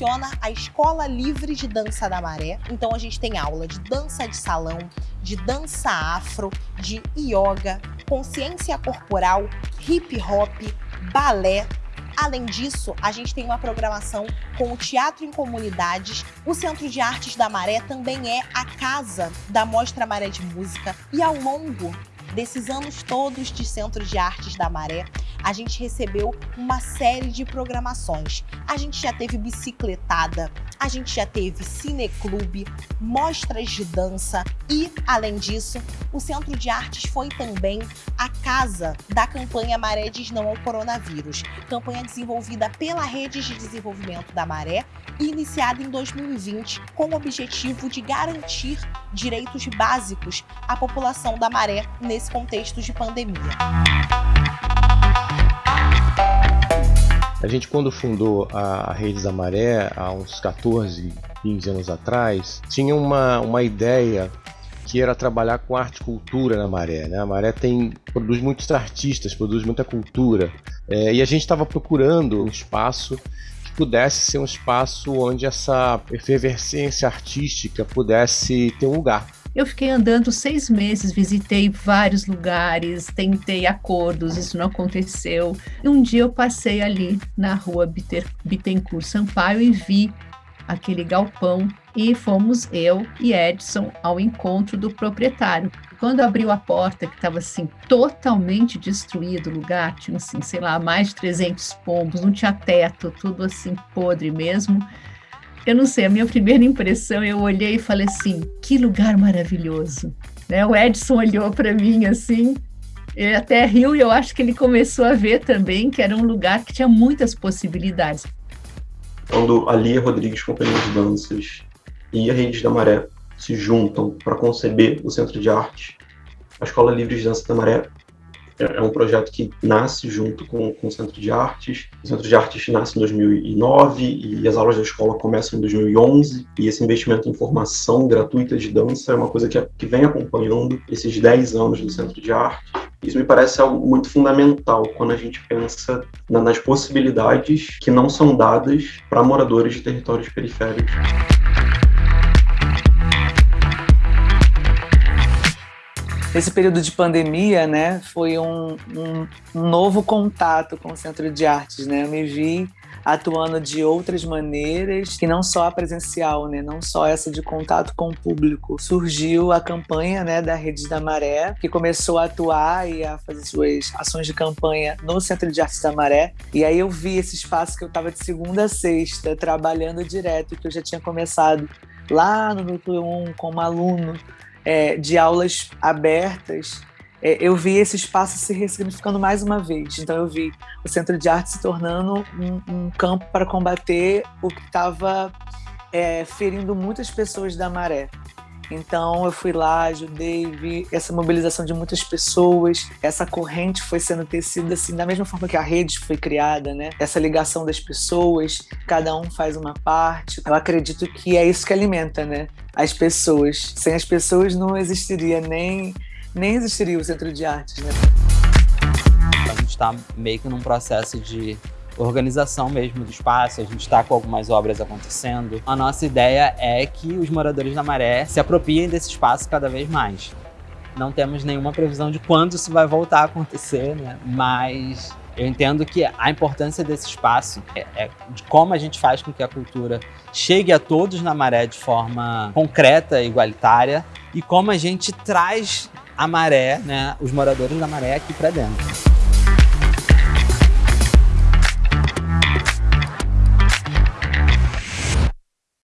funciona a Escola Livre de Dança da Maré. Então a gente tem aula de dança de salão, de dança afro, de yoga, consciência corporal, hip hop, balé, Além disso, a gente tem uma programação com o Teatro em Comunidades. O Centro de Artes da Maré também é a casa da Mostra Maré de Música. E ao longo desses anos todos de Centro de Artes da Maré, a gente recebeu uma série de programações. A gente já teve bicicletada, a gente já teve cineclube, mostras de dança e, além disso, o Centro de Artes foi também a casa da campanha Maré diz não ao coronavírus, campanha desenvolvida pela Rede de Desenvolvimento da Maré e iniciada em 2020 com o objetivo de garantir direitos básicos à população da Maré nesse contexto de pandemia. A gente, quando fundou a Redes da Maré, há uns 14, 15 anos atrás, tinha uma, uma ideia que era trabalhar com arte e cultura na Maré. Né? A Maré tem, produz muitos artistas, produz muita cultura. É, e a gente estava procurando um espaço que pudesse ser um espaço onde essa efervescência artística pudesse ter um lugar. Eu fiquei andando seis meses, visitei vários lugares, tentei acordos, isso não aconteceu. E um dia eu passei ali na rua Bittencourt Sampaio e vi aquele galpão e fomos eu e Edson ao encontro do proprietário. Quando abriu a porta, que estava assim totalmente destruído o lugar, tinha assim, sei lá, mais de 300 pombos, não tinha teto, tudo assim podre mesmo. Eu não sei, a minha primeira impressão, eu olhei e falei assim, que lugar maravilhoso. Né? O Edson olhou para mim assim, ele até riu e eu acho que ele começou a ver também que era um lugar que tinha muitas possibilidades. Quando a Lia Rodrigues, Companhia de Danças e a Redes da Maré se juntam para conceber o Centro de Arte, a Escola Livre de Dança da Maré é, é um projeto que nasce junto com, com o Centro de Artes. O Centro de Artes nasce em 2009 e as aulas da escola começam em 2011. E esse investimento em formação gratuita de dança é uma coisa que, que vem acompanhando esses 10 anos do Centro de Artes. Isso me parece algo muito fundamental quando a gente pensa nas possibilidades que não são dadas para moradores de territórios periféricos. Esse período de pandemia, né, foi um, um, um, novo contato com o Centro de Artes, né? Eu me vi atuando de outras maneiras, que não só a presencial, né, não só essa de contato com o público. Surgiu a campanha, né, da Rede da Maré, que começou a atuar e a fazer suas ações de campanha no Centro de Artes da Maré. E aí eu vi esse espaço que eu estava de segunda a sexta trabalhando direto, que eu já tinha começado lá no Núcleo 1 como aluno é, de aulas abertas, é, eu vi esse espaço se ressignificando mais uma vez. Então eu vi o Centro de Arte se tornando um, um campo para combater o que estava é, ferindo muitas pessoas da maré. Então eu fui lá, ajudei, vi essa mobilização de muitas pessoas, essa corrente foi sendo tecida assim, da mesma forma que a rede foi criada, né? Essa ligação das pessoas, cada um faz uma parte. Eu acredito que é isso que alimenta, né? As pessoas. Sem as pessoas não existiria nem nem existiria o Centro de Artes, né? A gente está meio que num processo de organização mesmo do espaço, a gente está com algumas obras acontecendo. A nossa ideia é que os moradores da Maré se apropriem desse espaço cada vez mais. Não temos nenhuma previsão de quando isso vai voltar a acontecer, né? mas eu entendo que a importância desse espaço é, é, de como a gente faz com que a cultura chegue a todos na Maré de forma concreta e igualitária e como a gente traz a Maré, né, os moradores da Maré aqui para dentro.